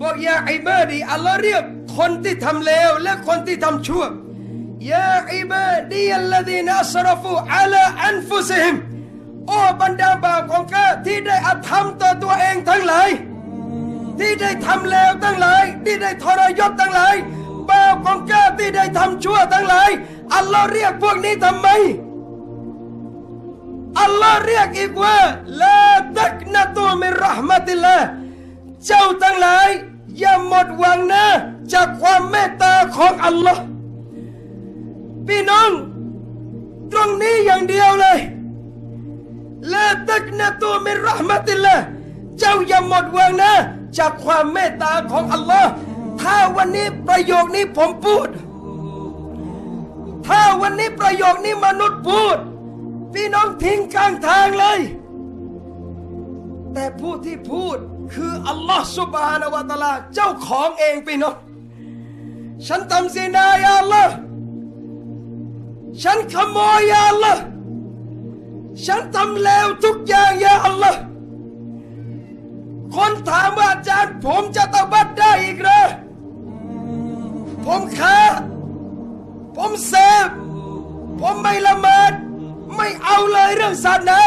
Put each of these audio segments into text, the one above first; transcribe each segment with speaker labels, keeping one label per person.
Speaker 1: บอกيا عبادي อัลลอฮ์เรียกคนที่ทำเลวและคนที่ทำชั่วيا عبادي الذين أسرفوا على أنفسهمโอ้บรรดาบ่าวของข้าที่ได้อธรรมต่อตัวเองทั้งหลายที่ได้ทำเลวทั้งหลายที่ได้ทรยศทั้งหลายบ่าวของข้าที่ได้ทำชั่วทั้งหลายอัลลอฮ์เรียกพวกนี้ทำไมอัลลอฮ์เรียกอีกว่าลาตักนะตูมิรหมติลลาเจ้าทั้งหลาย อย่าหมดหวังนะ จากความเมตตาของอัลลอฮ์พี่น้อง ตรงนี้อย่างเดียวเลยลาตักนะตูมิรหมติลลาห์เจ้าอย่าหมดหวังนะ จากความเมตตาของอัลลอฮ์ถ้าวันนี้ประโยคนี้ผมพูด ถ้าวันนี้ประโยคนี้มนุษย์พูด พี่น้องทิ้งกลางทางเลย แต่ผู้ที่พูด คืออัลลอฮ์สุบฮานาวะตาลาเจ้าของเองพี่น้องฉันทำซีนายาอัลลอฮ์ฉันขโมยยาอัลลอฮ์ฉันทำเลวทุกอย่างยาอัลลอฮ์คนถามว่าอาจารย์ผมจะตบัดได้อีกเหรอผมค้าผมเสพผมไม่ละเมิดไม่เอาเลยเรื่องศาสนา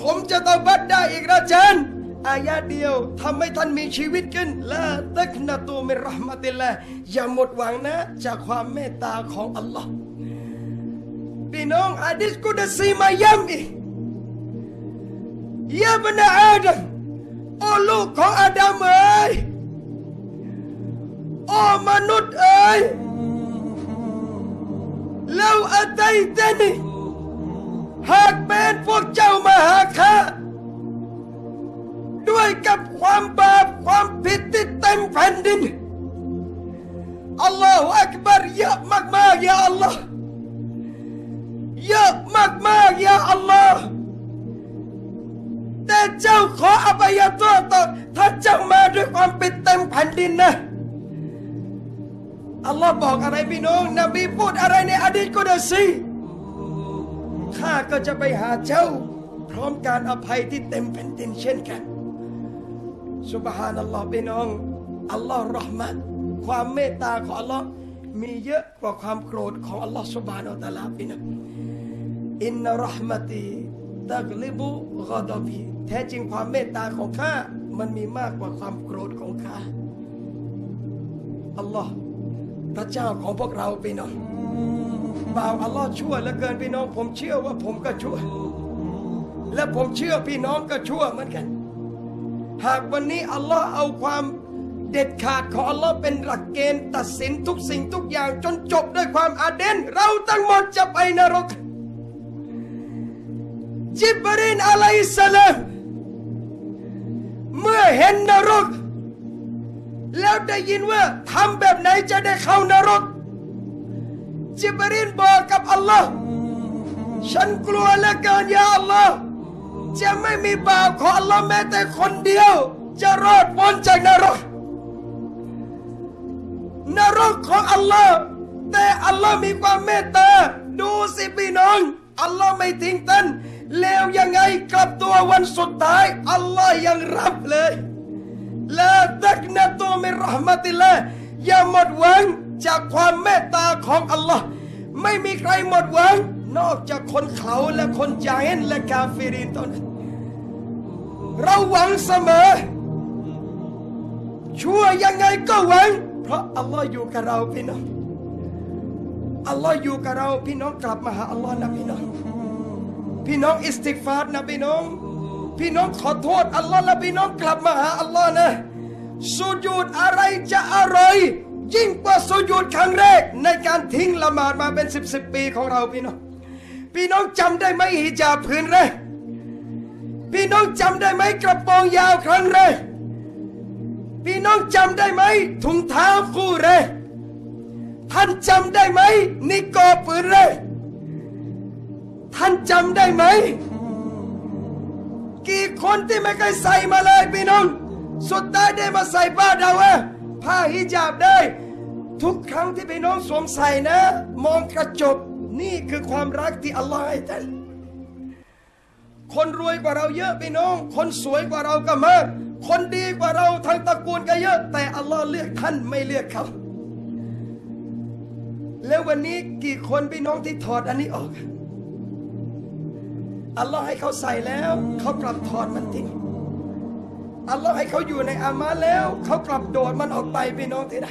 Speaker 1: ผมจะตบัดได้อีกนะอาจารย์ อายะเดียวทำให้ท่านมีชีวิตขึ้นละตักนะตูมิรหมติลละอย่าหมดหวังนะ จากความเมตตาของอัลลอฮ์พี่น้องอาดิษกุดซีมาย้ำอีกยาบนาอาดัมโอ้ลูกของอาดัมเอ๋ยโอ้มนุษย์เอ๋ยแล้วอาไตเตนี่หากเป็นพวกเจ้ามาหาข้า กับความบาปความผิดที่เต็มแผ่นดินอัลลอฮฺอักบารเยอะมากๆยาอัลลอฮ์เยอะมากๆยาอัลลอฮ์แต่เจ้าขออภัยโทษต่อถ้าเจ้ามาด้วยความผิดเต็มแผ่นดินนะอัลลอฮ์บอกอะไรพี่น้องนบีพูดอะไรในอดีตก็ได้สิข้าก็จะไปหาเจ้า พร้อมการอภัยที่เต็มแผ่นดินเช่นกัน สุบฮานัลลอฮ์พี่น้องอัลลอฮ์รอห์มัตความเมตตาของอัลลอฮ์มีเยอะกว่าความโกรธของอัลลอฮ์สุบฮานัลตะลาพี่น้องอินนารห์มตีตักลิบุกอดบีแท้จริงความเมตตาของข้ามันมีมากกว่าความโกรธของข้าอัลลอฮ์พระเจ้าของพวกเราพี่น้องบ่าวอัลลอฮ์ชั่วเหลือเกินพี่น้อง ผมเชื่อว่าผมก็ชั่ว และผมเชื่อพี่น้องก็ชั่วเหมือนกัน หากวันนี้อัลลอฮ์เอาความเด็ดขาดของอัลลอฮ์เป็นหลักเกณฑ์ตัดสินทุกสิ่งทุกอย่างจนจบด้วยความอาเดนเราทั้งหมดจะไปนรกจิบรีนอะลัยสลามเมื่อเห็นนรก แล้วได้ยินว่าทำแบบไหนจะได้เข้านรก จิบรีนบอกกับอัลลอฮ์ฉันกลัวเหลือเกินยาอัลลอฮ์ จะไม่มีบาวของอัลลอฮ์แม้แต่คนเดียว จะรอดพ้นจากนรก นรกของอัลลอฮ์แต่อัลลอฮ์มีความเมตตา ดูสิพี่น้อง อัลลอฮ์ไม่ทิ้งท่านแล้วยังไงกลับตัววันสุดท้าย อัลลอฮ์ยังรับเลยลาตักนะตูมิรหมติละอย่าหมดหวังจากความเมตตาของอัลลอฮ์ไม่มีใครหมดหวัง นอกจากคนเขาและคนจาฮินและกาฟิรินเท่านั้นเราหวังเสมอ ชั่วยังไงก็หวัง เพราะอัลลอฮ์อยู่กับเราพี่น้องอัลลอฮ์อยู่กับเราพี่น้องกลับมาหาอัลลอฮ์นะพี่น้อง พี่น้องอิสติกฟาร์นะพี่น้อง พี่น้องขอโทษอัลลอฮ์และพี่น้องกลับมาหาอัลลอฮ์นะสุญูดอะไรจะอร่อยยิ่งกว่าสุญูดครั้งแรกในการทิ้งละหมาดมาเป็นสิบสิบปีของเราพี่น้อง พี่น้องจำได้ไหมฮิญาบผืนแรกพี่น้องจำได้ไหมกระโปรงยาวครั้งแรกพี่น้องจำได้ไหมถุงเท้าคู่แรกท่านจำได้ไหมนิกอปืนแรกท่านจำได้ไหม กี่คนที่ไม่เคยใส่มาเลยพี่น้อง สุดท้ายได้มาใส่ผ้าดาวะผ้าฮิญาบได้ ทุกครั้งที่พี่น้องสวมใส่นะ มองกระจก นี่คือความรักที่อัลลอฮ์ให้ท่านคนรวยกว่าเราเยอะพี่น้อง คนสวยกว่าเราก็มาก คนดีกว่าเราทั้งตระกูลก็เยอะ แต่อัลลอฮ์เลือกท่านไม่เลือกเขาแล้ววันนี้กี่คนพี่น้องที่ถอดอันนี้ออก อัลลอฮ์ให้เขาใส่แล้วเขากลับถอดมันทิ้งอัลลอฮ์ให้เขาอยู่ในอามาแล้วเขากลับโดดมันออกไปพี่น้องที่ไหน